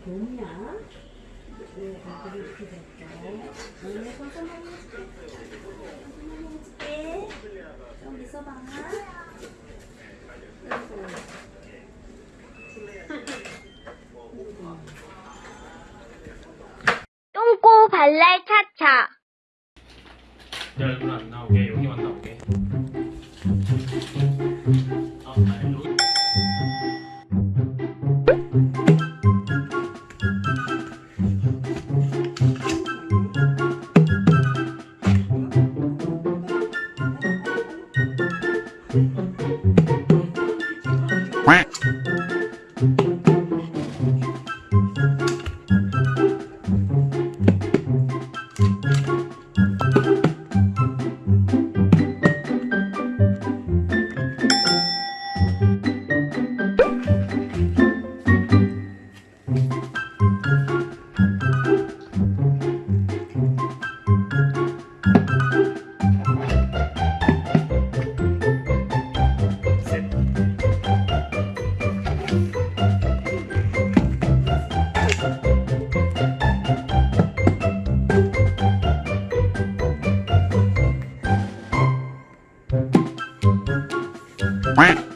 봄이야. 네, 이렇게. 오늘 버섯 많이 해줄게. 좀 있어봐. 똥꼬 발랄 차차. 내 얼굴 안 나오게 Quack. Quack